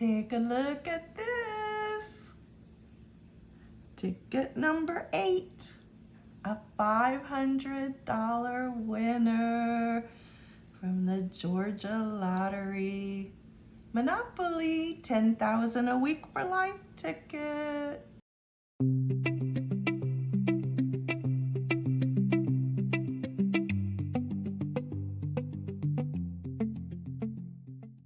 Take a look at this. Ticket number eight, a $500 winner from the Georgia Lottery. Monopoly 10,000 a week for life ticket.